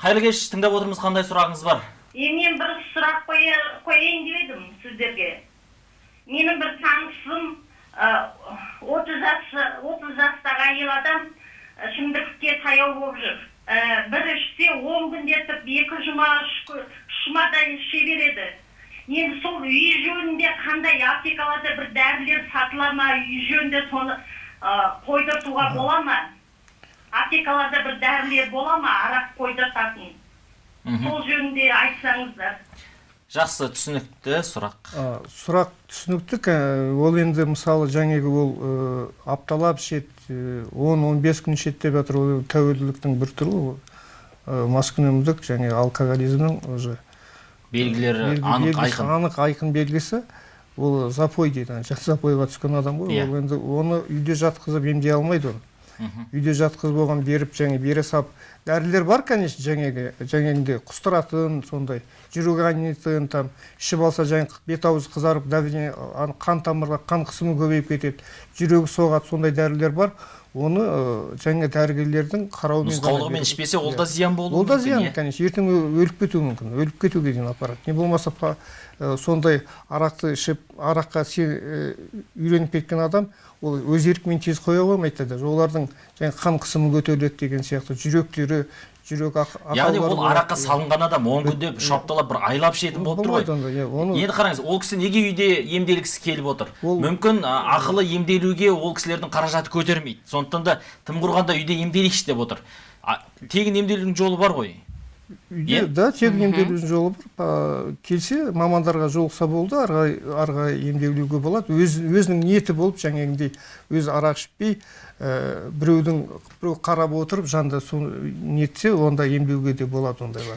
қайырлы кеш тыңдап отырмыз қандай сұрағыңыз бар? Е мен бір сұрақ қоя- қояйын деп едім сіздерге. Менің бір танысым отыз отыз жастағы әйел адам ы, шімдікке таяу болып жүр. Ә, бір ішсе он күнде етіп екі жұма үш жұмадай іше береді. Енді сол үй жөнінде қандай аптекаларда бір дәрілер сатыла ма үй жөнінде соны қойдыртуға бола ма? Аптекаларда бір дәрілер бола ма? Арақ қойдыртатын мхм. сол жөнінде айтсаңыздар. Жақсы түсінікті сұрақ. А, сұрақ түсінікті ка- ол енді мысалы жаңағы ол ы, апталап ішеді он он бес күн ішеді деп жатыр ол тәуелділіктің бір түрі ол ы, маскүнемдік және алкоголизмнің уже. Белгілері белгі- анық белгісі- айқын. анық айқын белгісі. Ол запой дейді жат запойға түскен адам ғой. Иә. ол енді оны үйде жатқызып емдей алмайды оны. Үйде жатқызып оған беріп және бере сап дәрілер бар конечно жаңағы жаңағындай құстыратын сондай жүрек айнитын там ішіп алса жаңа бет аузы қызарып давление қан тамырға қан қысымы көбейіп кетеді жүрегі соғады сондай дәрілер бар. Оны жаңа дәрігерлердің қарауымен нұсқаулығымен ішпесе ол Иә. да зиян болуы ол да зиян иә? конечно ертең өліп кетуі мүмкін өліп кетуге дейін апарады не болмаса сондай арақты ішіп араққа үйреніп кеткен адам ол өз еркімен тез қоя қоймайды даже олардың жаңағы қан қысымы көтеріледі деген сияқты жүректері жүрек ақ- яғни ол араққа салынған адам он күнде үш апталап бір айлап ішетін болып тұр ғой. енді қараңыз ол кісі неге үйде емделгісі келіп отыр? мүмкін ақылы емделуге ол кісілердің қаражаты көтермейді. Сондықтан да тым құрғанда үйде емделейікші деп отыр. Тегін емделудің жолы бар ғой. Үйде да тегін емделудің жолы бар келсе мамандарға жолықса болды ары қарай емделуге болады. Өз өзінің ниеті болып жаңағындай өзі арақ ішпей ә, біреудің біреу қарап отырып жанында соны нетсе онда емдеуге де болады ондайлар